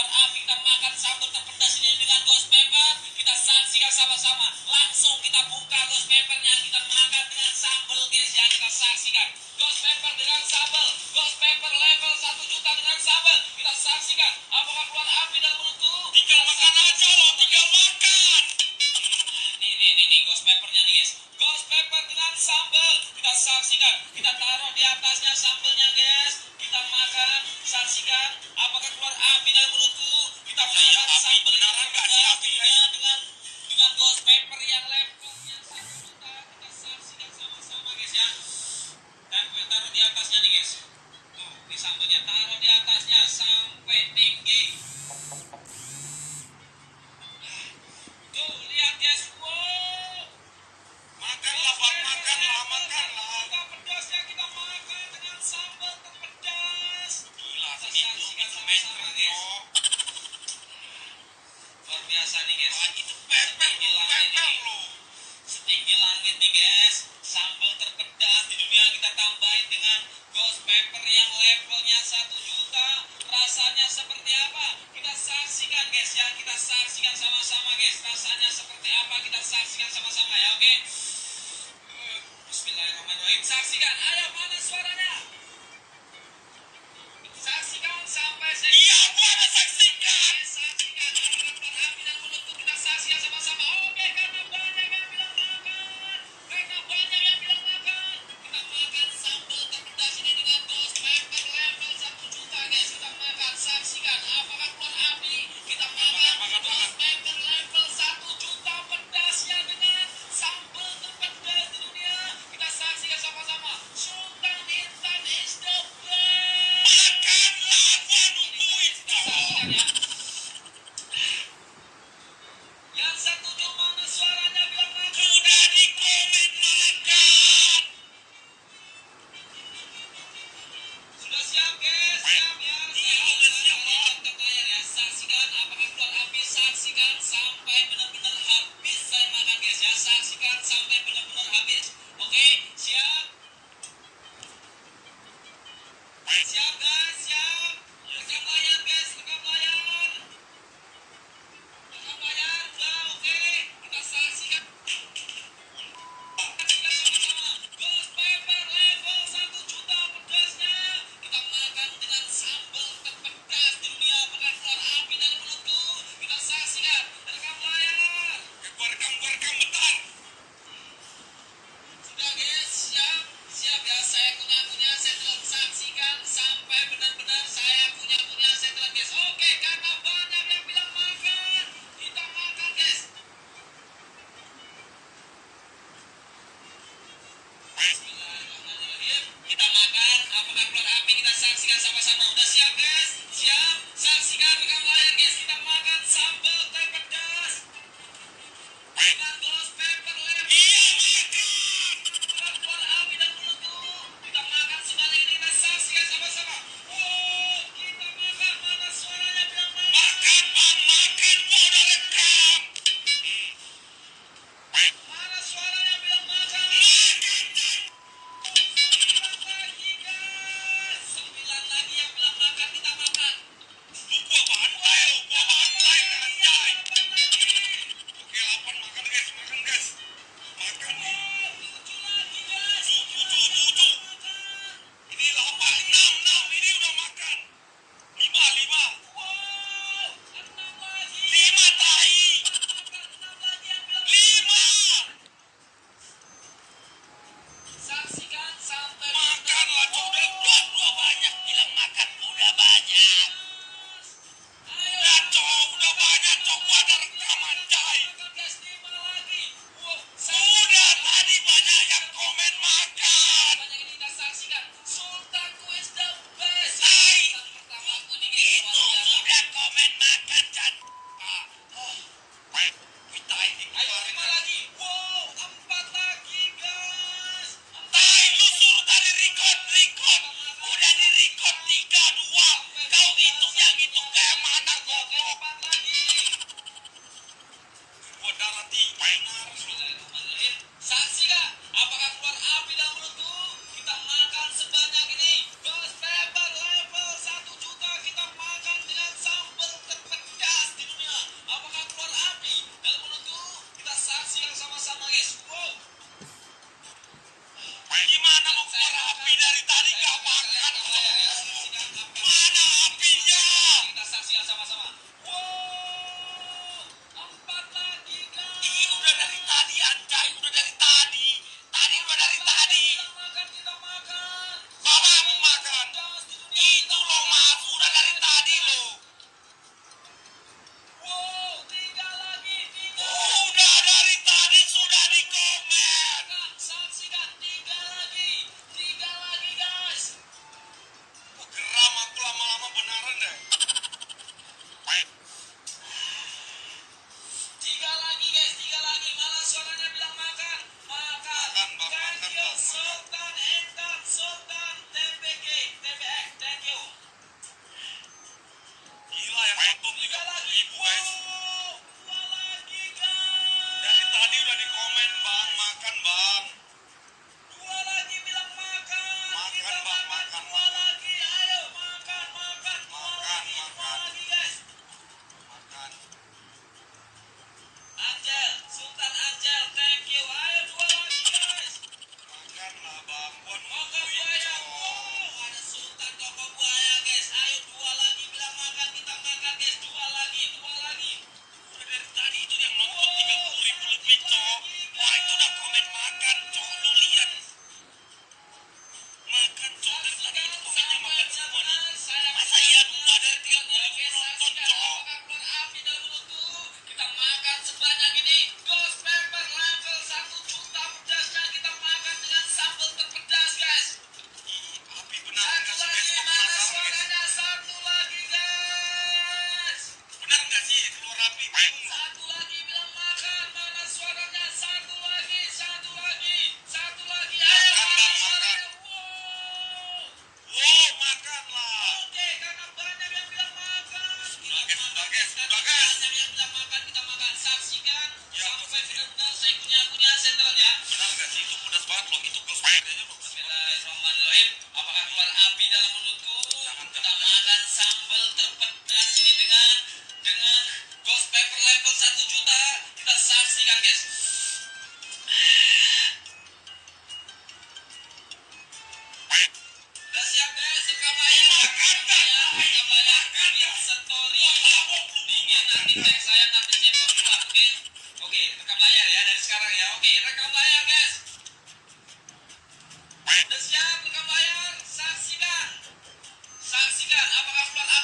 lempar api kita makan sambal terpedas ini dengan ghost pepper. Kita saksikan sama-sama. Langsung kita buka ghost peppernya. Kita makan dengan sambal guys. Ya kita saksikan. Ghost pepper dengan sambal. Ghost pepper level 1 juta dengan sambal. Kita saksikan apakah keluar api dalam mulutku tinggal makan aja loh tinggal makan. Nih nih nih, ghost peppernya nih guys. Ghost pepper dengan sambal. Kita saksikan. Kita taruh di atasnya sambalnya guys kita makan, saksikan apakah keluar api dan mulutku. Kita iya, makan sambil benaran api. sih. saksikan sama-sama ya, oke? Bismillahirrahmanirrahim. Saksikan, ayo mana suaranya? Saksikan sampai sini. Iya, saksikan sampai benar-benar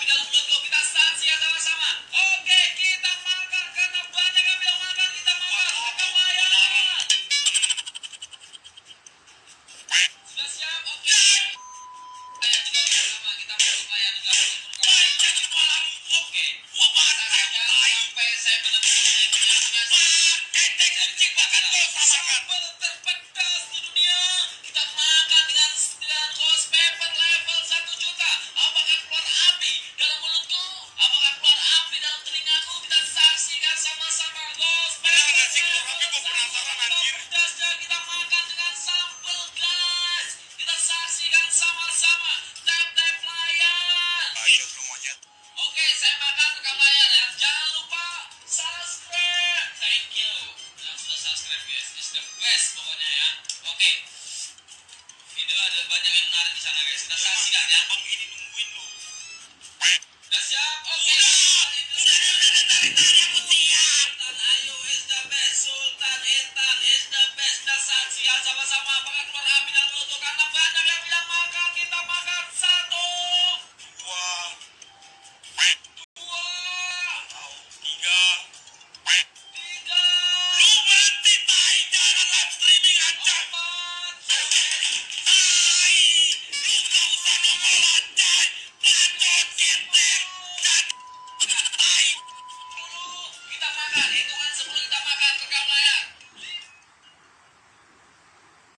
Gracias.